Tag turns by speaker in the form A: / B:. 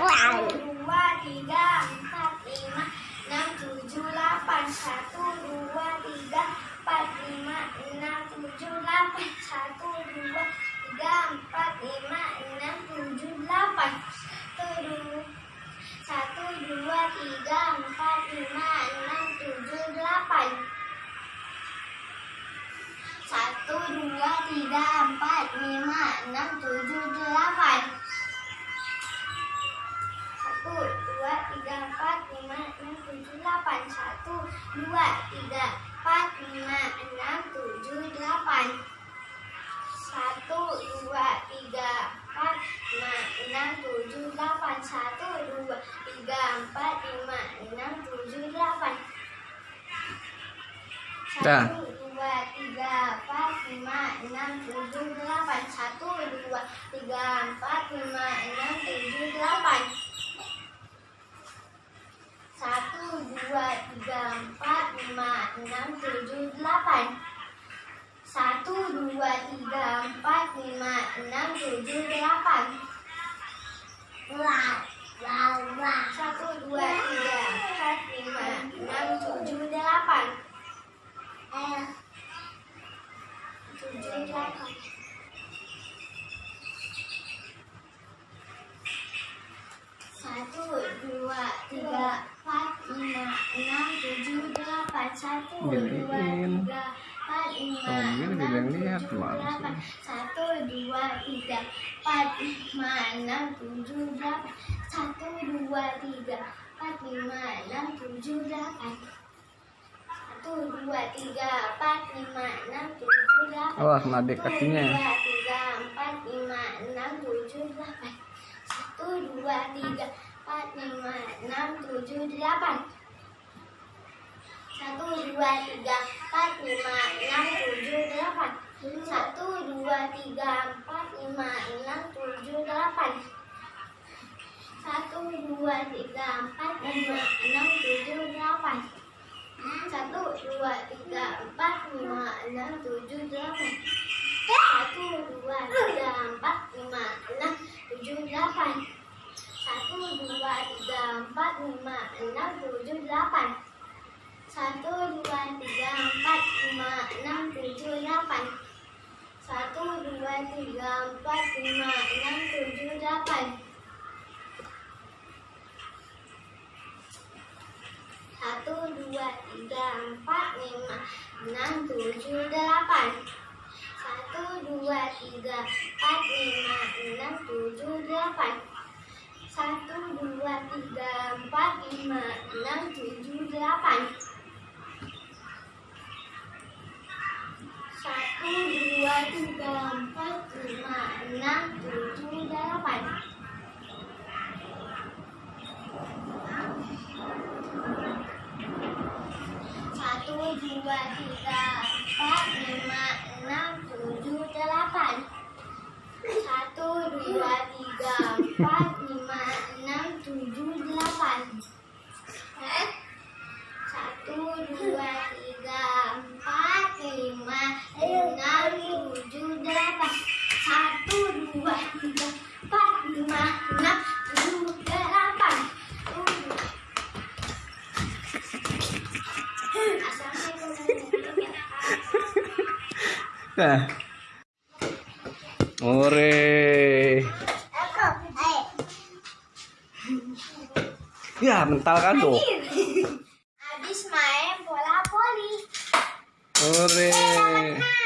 A: dua tiga empat lima enam tujuh delapan satu dua tiga empat lima enam tujuh delapan satu dua tiga empat lima enam tujuh delapan satu dua tiga empat lima enam tujuh delapan satu dua tiga empat lima enam tujuh delapan delapan satu dua tiga empat lima enam tujuh delapan. Satu dua tiga empat lima enam tujuh delapan. Satu dua tiga empat lima enam tujuh delapan. Satu dua tiga empat lima enam tujuh delapan. Satu dua tiga empat lima enam tujuh delapan satu dua tiga empat lima enam tujuh delapan. Satu dua tiga empat lima enam tujuh delapan. Wah wah wah. Satu dua tiga empat lima enam tujuh delapan eh tujuh delapan satu dua tiga empat lima enam tujuh delapan satu dua
B: Giniin.
A: tiga empat lima
B: Tungguin,
A: enam
B: bilang lihat,
A: tujuh
B: Mas.
A: delapan satu dua tiga empat lima enam tujuh delapan satu dua tiga empat lima enam tujuh delapan satu dua tiga empat lima enam tujuh delapan
B: Awas kena adik kakinya.
A: satu dua tiga empat lima enam tujuh delapan satu dua tiga empat lima enam tujuh delapan satu dua tiga empat lima enam tujuh delapan satu dua tiga empat lima enam tujuh delapan satu dua tiga empat lima enam tujuh delapan satu dua tiga empat lima enam tujuh delapan satu dua tiga empat lima enam tujuh delapan satu dua tiga empat lima enam tujuh delapan satu dua tiga empat lima enam tujuh delapan. Satu dua tiga empat lima enam tujuh delapan. Satu dua tiga empat lima enam tujuh delapan. Satu dua tiga empat lima enam tujuh delapan. Satu dua tiga empat lima enam tujuh delapan satu dua tiga empat lima enam tujuh delapan satu dua tiga empat lima enam tujuh delapan. Satu dua tiga empat
B: Ore. Ya, mental kan tuh.
A: Habis main bola voli.
B: Ore.